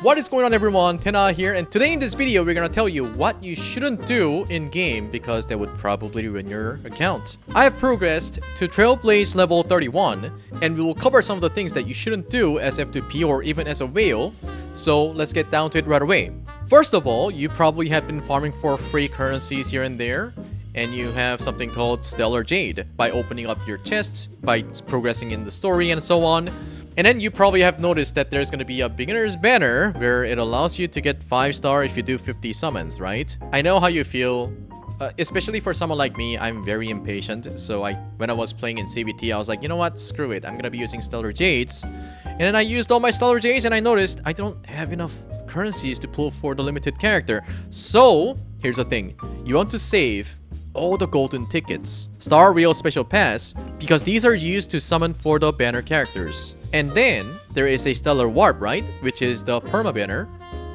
What is going on everyone, Tena here, and today in this video we're gonna tell you what you shouldn't do in-game because that would probably ruin your account. I have progressed to Trailblaze level 31, and we will cover some of the things that you shouldn't do as F2P or even as a whale, so let's get down to it right away. First of all, you probably have been farming for free currencies here and there, and you have something called Stellar Jade by opening up your chests, by progressing in the story and so on. And then you probably have noticed that there's going to be a beginner's banner where it allows you to get 5 star if you do 50 summons, right? I know how you feel. Uh, especially for someone like me, I'm very impatient. So I, when I was playing in CBT, I was like, you know what? Screw it. I'm going to be using Stellar Jades. And then I used all my Stellar Jades and I noticed I don't have enough currencies to pull for the limited character. So, here's the thing. You want to save all the golden tickets, Star Rail Special Pass, because these are used to summon for the banner characters. And then, there is a Stellar Warp, right? Which is the Perma banner.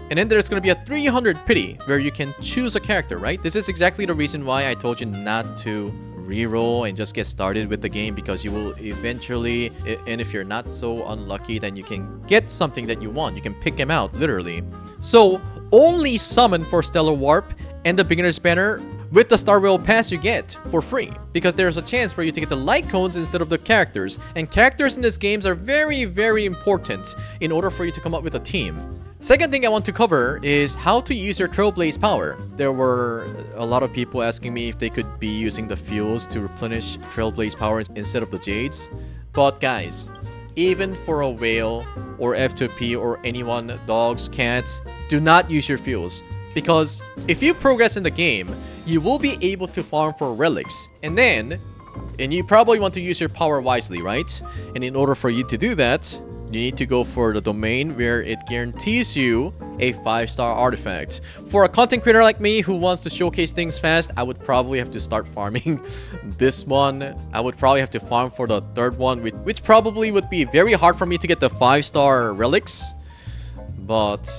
And then there's going to be a 300 pity, where you can choose a character, right? This is exactly the reason why I told you not to reroll and just get started with the game because you will eventually and if you're not so unlucky then you can get something that you want you can pick them out literally so only summon for stellar warp and the beginner's banner with the Star Rail Pass you get for free because there's a chance for you to get the light cones instead of the characters and characters in this games are very very important in order for you to come up with a team. Second thing I want to cover is how to use your Trailblaze power. There were a lot of people asking me if they could be using the fuels to replenish Trailblaze power instead of the Jades. But guys, even for a whale or F2P or anyone, dogs, cats, do not use your fuels. Because if you progress in the game, you will be able to farm for relics. And then, and you probably want to use your power wisely, right? And in order for you to do that, you need to go for the domain where it guarantees you a 5-star artifact. For a content creator like me who wants to showcase things fast, I would probably have to start farming this one. I would probably have to farm for the third one, which, which probably would be very hard for me to get the 5-star relics. But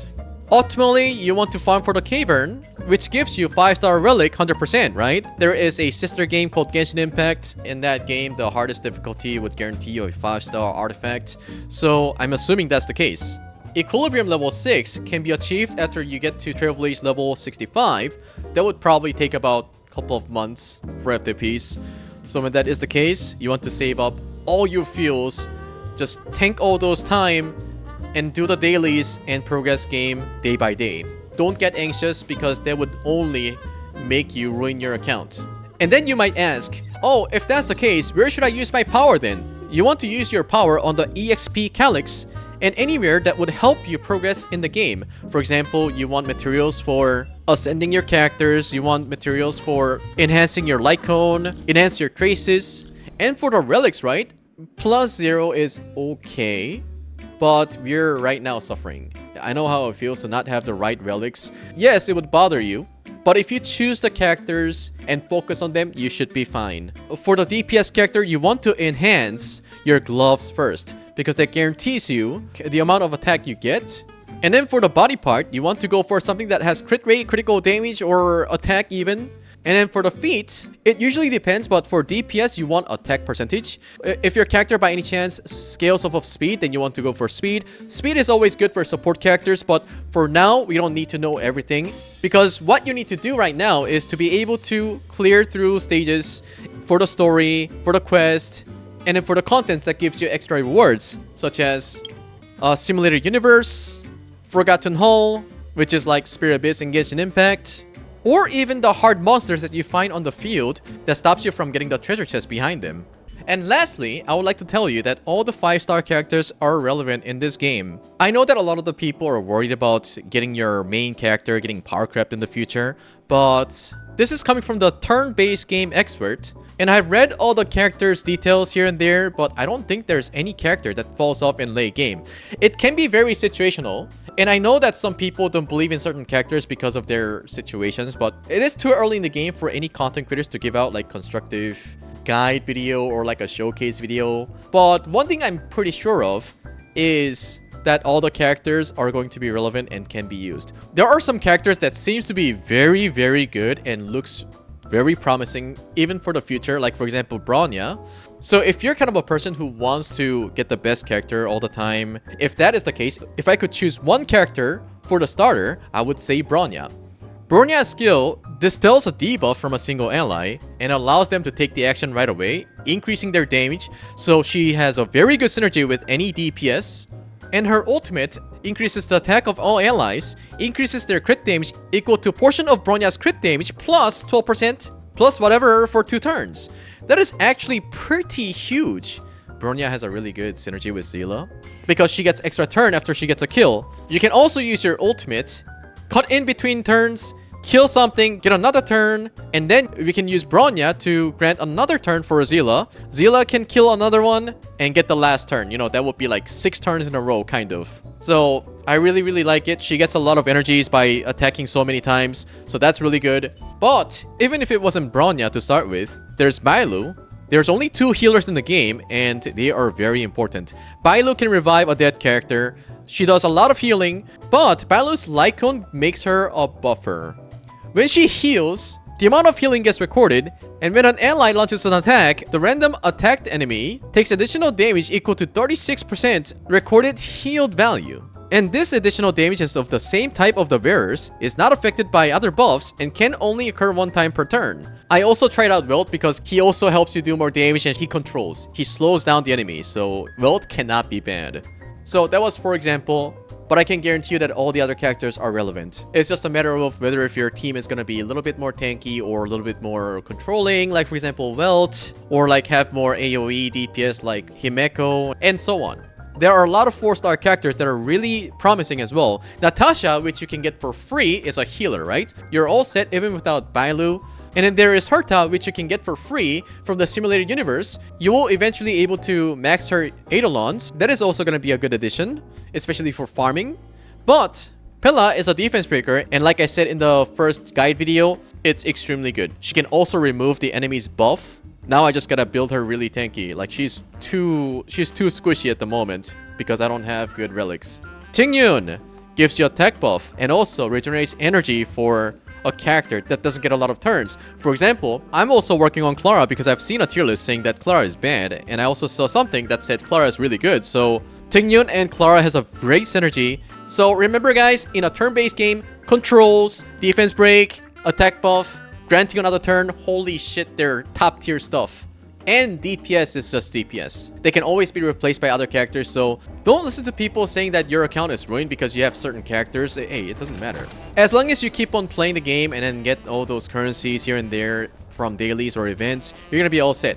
Ultimately, you want to farm for the Cavern, which gives you 5-star relic 100%, right? There is a sister game called Genshin Impact. In that game, the hardest difficulty would guarantee you a 5-star artifact. So I'm assuming that's the case. Equilibrium level 6 can be achieved after you get to Trailblaze level 65. That would probably take about a couple of months for FTPs. So when that is the case, you want to save up all your fuels, just tank all those time, and do the dailies and progress game day by day. Don't get anxious because that would only make you ruin your account. And then you might ask, oh, if that's the case, where should I use my power then? You want to use your power on the EXP Calyx and anywhere that would help you progress in the game. For example, you want materials for ascending your characters, you want materials for enhancing your light cone, enhance your traces, and for the relics, right? Plus zero is okay but we're right now suffering. I know how it feels to not have the right relics. Yes, it would bother you, but if you choose the characters and focus on them, you should be fine. For the DPS character, you want to enhance your gloves first because that guarantees you the amount of attack you get. And then for the body part, you want to go for something that has crit rate, critical damage, or attack even. And then for the feet, it usually depends, but for DPS, you want attack percentage. If your character by any chance scales off of speed, then you want to go for speed. Speed is always good for support characters, but for now, we don't need to know everything. Because what you need to do right now is to be able to clear through stages for the story, for the quest, and then for the contents that gives you extra rewards, such as uh, Simulated Universe, Forgotten Hall, which is like Spiral Abyss and Genshin Impact, or even the hard monsters that you find on the field that stops you from getting the treasure chest behind them. And lastly, I would like to tell you that all the 5-star characters are relevant in this game. I know that a lot of the people are worried about getting your main character getting power crept in the future, but this is coming from the turn-based game expert, and I've read all the characters' details here and there, but I don't think there's any character that falls off in late game. It can be very situational, and I know that some people don't believe in certain characters because of their situations, but it is too early in the game for any content creators to give out like constructive guide video or like a showcase video. But one thing I'm pretty sure of is that all the characters are going to be relevant and can be used. There are some characters that seems to be very, very good and looks very promising even for the future. Like for example, Bronya So if you're kind of a person who wants to get the best character all the time, if that is the case, if I could choose one character for the starter, I would say Bronya. Bronya's skill dispels a debuff from a single ally and allows them to take the action right away, increasing their damage, so she has a very good synergy with any DPS. And her ultimate increases the attack of all allies, increases their crit damage equal to portion of Bronya's crit damage plus 12% plus whatever for two turns. That is actually pretty huge. Bronya has a really good synergy with Seele because she gets extra turn after she gets a kill. You can also use your ultimate, cut in between turns, kill something, get another turn, and then we can use Bronya to grant another turn for Seele. Seele can kill another one and get the last turn. You know, that would be like six turns in a row, kind of. So, I really, really like it. She gets a lot of energies by attacking so many times, so that's really good. But, even if it wasn't Bronya to start with, there's Bailu, there's only two healers in the game, and they are very important. Bailu can revive a dead character. She does a lot of healing, but Bailu's cone makes her a buffer. When she heals, the amount of healing gets recorded, and when an ally launches an attack, the random attacked enemy takes additional damage equal to 36% recorded healed value. And this additional damage is of the same type of the wearers, is not affected by other buffs, and can only occur one time per turn. I also tried out Welt because he also helps you do more damage and he controls. He slows down the enemy, so Welt cannot be banned. So that was for example, but I can guarantee you that all the other characters are relevant. It's just a matter of whether if your team is going to be a little bit more tanky or a little bit more controlling, like for example Welt, or like have more AoE DPS like Himeko, and so on. There are a lot of 4-star characters that are really promising as well. Natasha, which you can get for free, is a healer, right? You're all set even without Bailu. And then there is Herta, which you can get for free from the simulated universe. You will eventually able to max her Eidolons. That is also going to be a good addition, especially for farming. But Pela is a defense breaker, and like I said in the first guide video, it's extremely good. She can also remove the enemy's buff. Now I just gotta build her really tanky. Like she's too she's too squishy at the moment because I don't have good relics. Tingyun gives you attack buff and also regenerates energy for a character that doesn't get a lot of turns. For example, I'm also working on Clara because I've seen a tier list saying that Clara is bad, and I also saw something that said Clara is really good, so Tingyun and Clara has a great synergy. So remember guys, in a turn-based game, controls, defense break, attack buff, granting another turn, holy shit, they're top tier stuff. And DPS is just DPS. They can always be replaced by other characters, so don't listen to people saying that your account is ruined because you have certain characters. Eh, hey, it doesn't matter. As long as you keep on playing the game and then get all those currencies here and there from dailies or events, you're gonna be all set.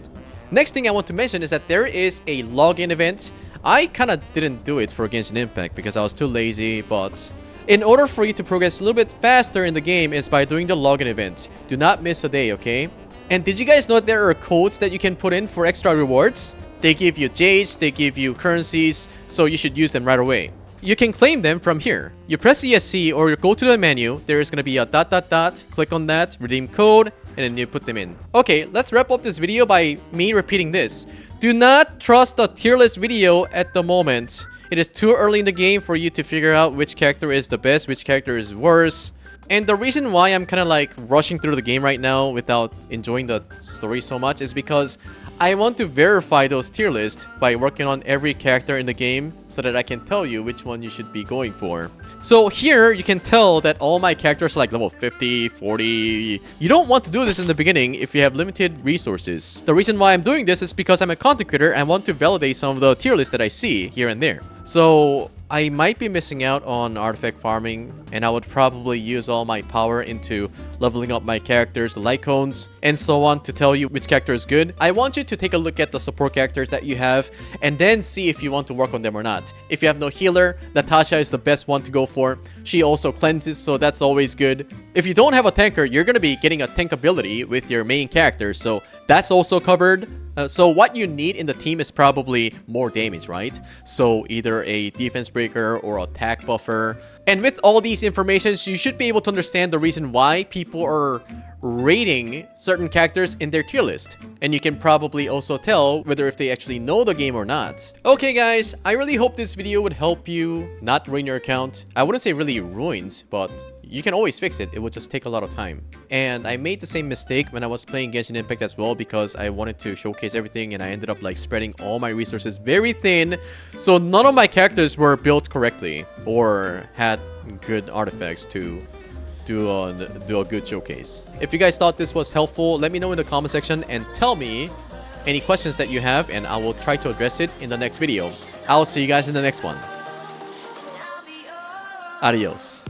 Next thing I want to mention is that there is a login event. I kind of didn't do it for Genshin Impact because I was too lazy, but in order for you to progress a little bit faster in the game is by doing the login event. Do not miss a day, okay? And did you guys know there are codes that you can put in for extra rewards? They give you Jades, they give you currencies, so you should use them right away. You can claim them from here. You press ESC or you go to the menu, there is going to be a dot dot dot, click on that, redeem code, and then you put them in. Okay, let's wrap up this video by me repeating this. Do not trust the tier list video at the moment. It is too early in the game for you to figure out which character is the best, which character is worse. And the reason why I'm kind of like rushing through the game right now without enjoying the story so much is because I want to verify those tier lists by working on every character in the game so that I can tell you which one you should be going for. So here, you can tell that all my characters are like level 50, 40. You don't want to do this in the beginning if you have limited resources. The reason why I'm doing this is because I'm a content creator and want to validate some of the tier lists that I see here and there. So I might be missing out on artifact farming and I would probably use all my power into leveling up my characters, the light cones, and so on to tell you which character is good. I want you to take a look at the support characters that you have and then see if you want to work on them or not. If you have no healer, Natasha is the best one to go for. She also cleanses, so that's always good. If you don't have a tanker, you're going to be getting a tank ability with your main character, so that's also covered. Uh, so what you need in the team is probably more damage, right? So either a defense breaker or attack buffer. And with all these informations, you should be able to understand the reason why people are rating certain characters in their tier list. And you can probably also tell whether if they actually know the game or not. Okay guys, I really hope this video would help you not ruin your account. I wouldn't say really ruined, but you can always fix it, it would just take a lot of time. And I made the same mistake when I was playing Genshin Impact as well because I wanted to showcase everything and I ended up like spreading all my resources very thin. So none of my characters were built correctly or had good artifacts to do a, do a good showcase. If you guys thought this was helpful, let me know in the comment section and tell me any questions that you have and I will try to address it in the next video. I'll see you guys in the next one. Adios.